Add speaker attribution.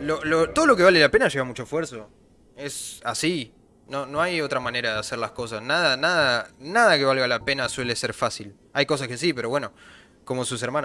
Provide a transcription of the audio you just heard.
Speaker 1: lo- lo- todo lo que vale la pena lleva mucho esfuerzo. Es así. No, no hay otra manera de hacer las cosas. Nada, nada, nada que valga la pena suele ser fácil. Hay cosas que sí, pero bueno, como sus hermanas